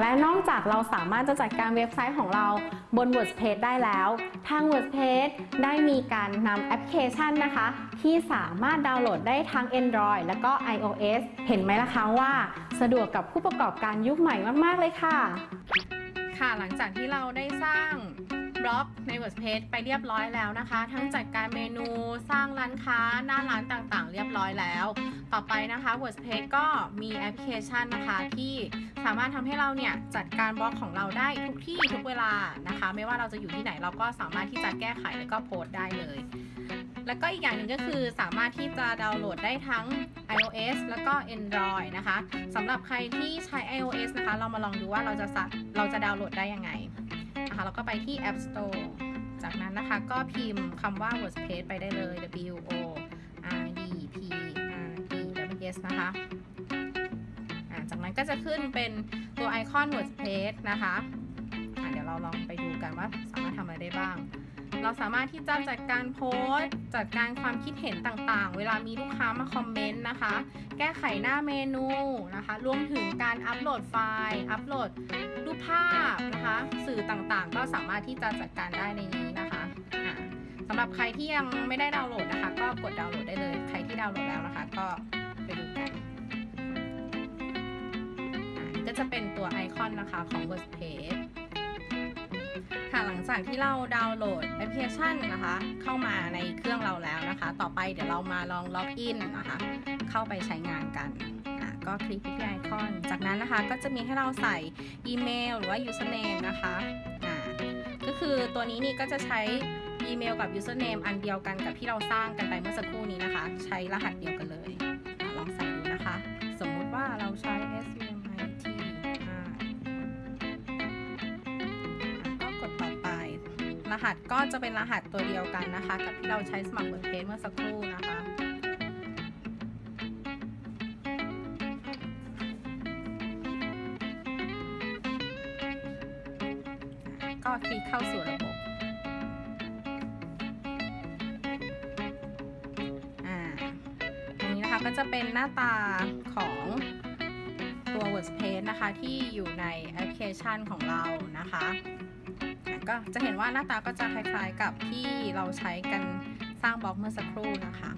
และนอกจากเราสามารถจะจัดการเว็บไซต์ของเราบน WordPress ได้แล้ว ทาง WordPress ได้มีการนำแอปพลิเคชันนะคะ ที่สามารถดาวน์โหลดได้ทั้ง Android และก็ iOS เห็นไหมล่ะคะว่า สะดวกกับผู้ประกอบการยุคใหม่มาก ๆ เลยค่ะ ค่ะหลังจากที่เราได้สร้าง บล็อกใน WordPress ไปเรียบร้อยแล้วนะคะ ทั้งจัดการเมนูสร้างร้านค้าหน้าร้านต่างๆ เรียบร้อยแล้ว ต่อไปนะคะ WordPress ก็มีแอปพลิเคชันนะคะที่สามารถทำให้เราเนี่ยจัดการบล็อกของเราได้ทุกที่ทุกเวลานะคะ ไม่ว่าเราจะอยู่ที่ไหนเราก็สามารถที่จะแก้ไขแล้วก็โพสต์ได้เลย แล้วก็อีกอย่างหนึ่งก็คือสามารถที่จะดาวน์โหลดได้ทั้ง iOS แล้วก็ Android นะคะสำหรับใครที่ใช้ iOS นะคะ เรามาลองดูว่าเราจะสัเราจะดาวน์โหลดได้ยังไง นะคะเราก็ไปที่ App Store จากนั้นนะคะก็พิมพ์คำว่า WordPress ไปได้เลย W O R D P R E W S นะคะจากนั้นก็จะขึ้นเป็นตัวไอคอน WordPress นะคะเดี๋ยวเราลองไปดูกันว่าสามารถทำอะไรได้บ้าง เราสามารถที่จะจัดการโพสต์ จัดการความคิดเห็นต่างๆ เวลามีลูกค้ามาคอมเมนต์นะคะ แก้ไขหน้าเมนูนะคะ รวมถึงการอัปโหลดไฟล์ อัปโหลดรู ภาพนะคะ สื่อต่างๆ ก็สามารถที่จะจัดการได้ในนี้นะคะสำหรับใครที่ยังไม่ได้ดาวน์โหลดนะคะ ก็กดดาวน์โหลดได้เลย ใครที่ดาวน์โหลดแล้วนะคะ ก็ไปดูกันก็จะเป็นตัวไอคอนนะคะของ WordPress ค่ะหลังจากที่เราดาวน์โหลดแอปพลิเคชันนะคะ เข้ามาในเครื่องเราแล้วนะคะ ต่อไปเดี๋ยวเรามาลองล็อกอินนะคะ เข้าไปใช้งานกันอะ ก็คลิกที่ไอคอน จากนั้นนะคะก็จะมีให้เราใส่อีเมลหรือว่า username นะคะอ่าก็คือตัวนี้นี่ก็จะใช้อีเมลกับ username อันเดียวกันกับที่เราสร้างกันไปเมื่อสักครู่นี้นะคะ ใช้รหัสเดียวกันเลยอลองใส่ดูนะคะ สมมุติว่าเราใช้ SUMIT อ่าก็กดต่อไป รหัสก็จะเป็นรหัสตัวเดียวกันนะคะ กับที่เราใช้สมัคร WordPress เมื่อสักครู่นะคะ ก็คลิกเข้าสู่ระบบอ่าตรงนี้นะคะก็จะเป็นหน้าตาของตัว WordPress นะคะ ที่อยู่ในแอปพลิเคชันของเรานะคะอะก็จะเห็นว่าหน้าตาก็จะคล้ายๆกับที่เราใช้กันสร้างบล็อกเมื่อสักครู่นะคะ